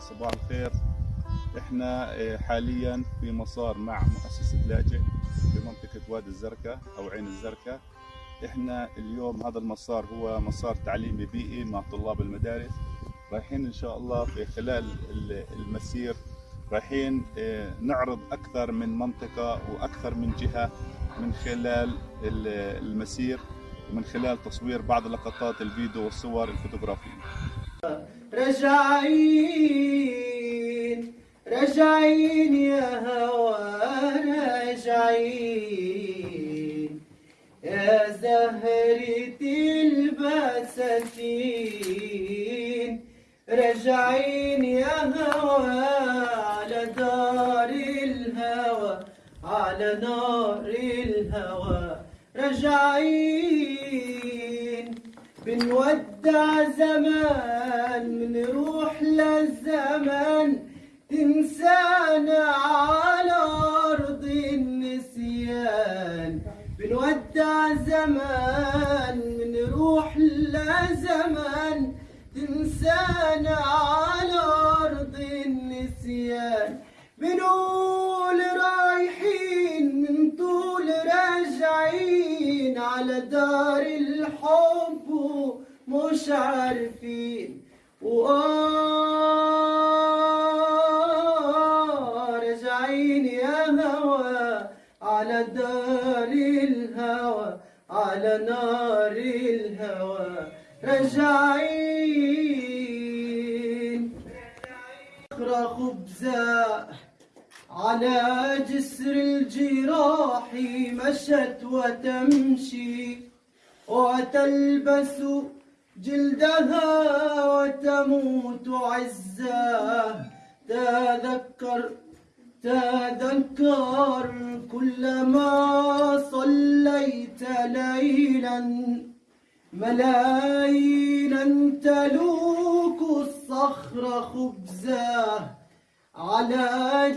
صباح الخير. إحنا آه، حاليا في مسار مع مؤسسة لاجئ في منطقة وادي الزركة أو عين الزركة. إحنا اليوم هذا المسار هو مسار تعليمي بيئي مع طلاب المدارس. رايحين إن شاء الله في خلال ال- المسير رايحين آه، نعرض أكثر من منطقة وأكثر من جهة من خلال ال- المسير ومن خلال تصوير بعض لقطات الفيديو والصور الفوتوغرافية. رجعين رجعين يا هوى رجعين. يا زهرة البساتين رجعين يا هوى على دار الهوى على نار الهوى. رجعين زمان بنروح للزمان. تنسانا على أرض النسيان. بنودع زمان بنروح لزمان تنسانا على أرض النسيان. بنقول رايحين من طول راجعين على دار الحب. ومش عارفين وآه راجعين يا هوى على دار الهوى على نار الهوى. راجعين أخرى خبزة على جسر الجراح مشت وتمشي وتلبس جلدها وتموت عزة. تذكر تذكر كلما صليت ليلا. ملايين تلوك الصخر خبزة. على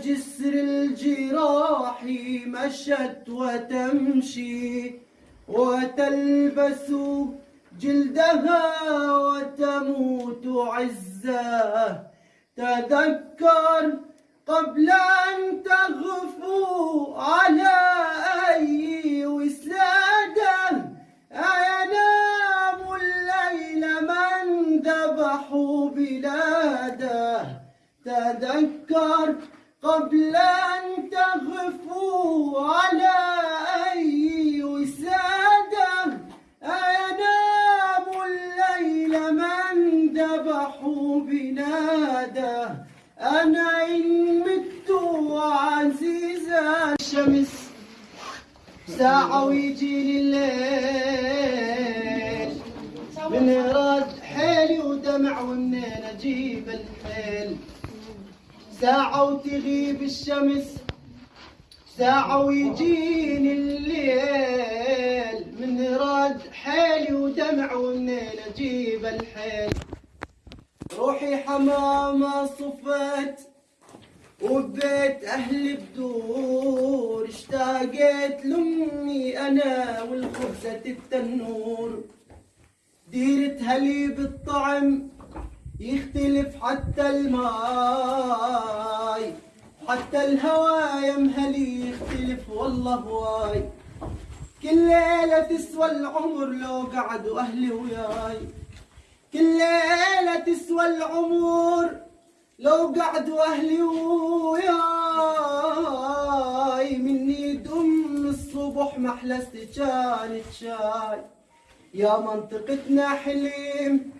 جسر الجراح مشت وتمشي وتلبس جلدها وتموت عزة تذكر قبل أن تغفو على أي وسادة أينام الليل من ذبحوا بلاده. تذكر قبل أن تغفو على ذبحوا بناده أنا إن مت عزيزا الشمس ساعة ويجيني الليل من رد حيلي ودمع ومنين أجيب الحيل. ساعة وتغيب الشمس ساعة ويجيني الليل من رد حيلي ودمع ومنين أجيب الحيل. روحي حمامة صفت وبيت أهلي بدور اشتاقت لأمي أنا والخبزة التنور. ديرة هليب الطعم يختلف حتى الماي حتى الهوا يا مهلي يختلف والله هواي كل ليلة تسوى العمر لو قعدوا أهلي وياي. كل تسوى العمر. لو قعدوا أهلي وياي مني دم الصبح محلست كانت شاي يا منطقتنا حليم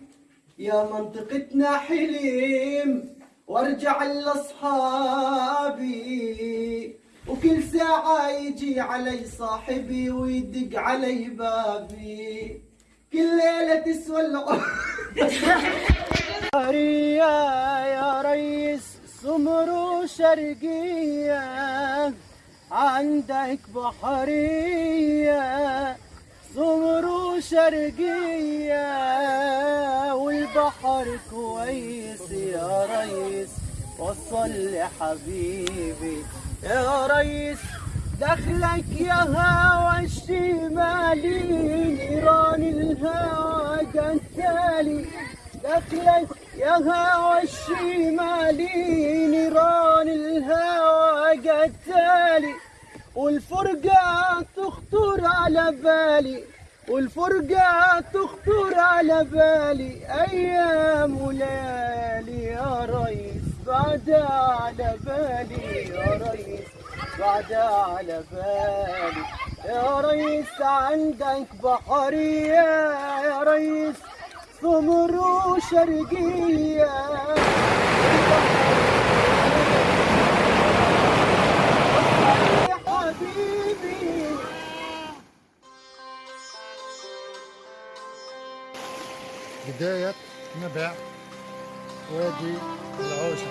يا منطقتنا حليم. وارجع لأصحابي. وكل ساعة يجي علي صاحبي ويدق علي بابي. كل ليلة تسوى العمر. يا ريس سمر وشرقية عندك بحرية. سمر وشرقية والبحر كويس يا ريس. وصل لي حبيبي يا ريس دخلك يا هوى الشمالي نيران الهوى قتالي دخلك يا هوى الشمالي نيران الهوى قتالي والفرقة تخطر على بالي والفرقة تخطر على بالي. أيام وليالي يا ريس بعد على بالي. يا ريس بعد على بالي. يا ريس عندك بحرية يا ريس. سمر وشرقية يا حبيبي بداية نبع وادي العوشة.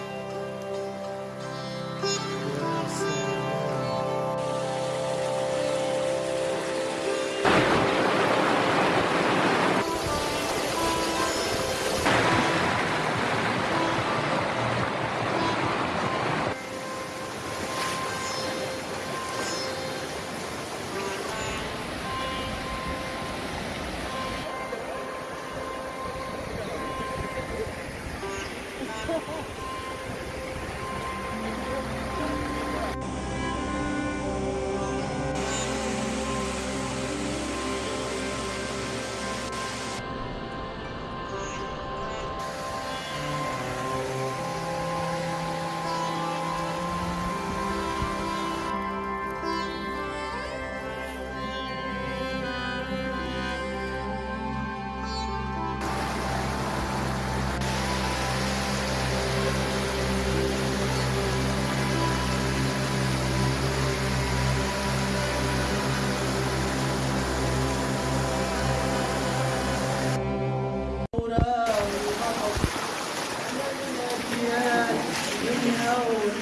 فرح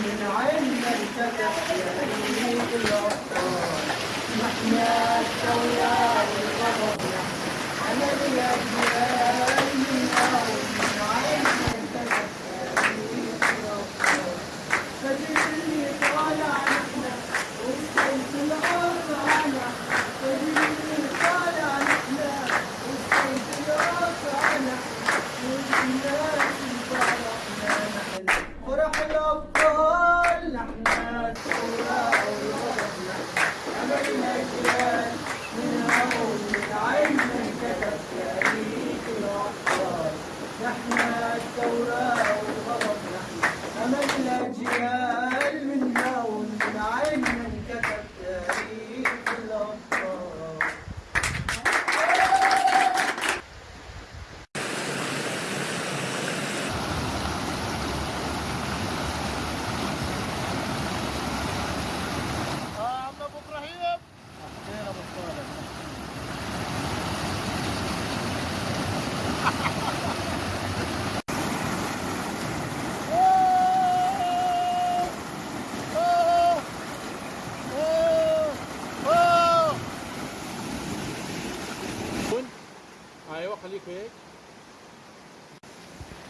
ايوه خليك هيك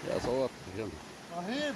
يا صوت يلا رهيب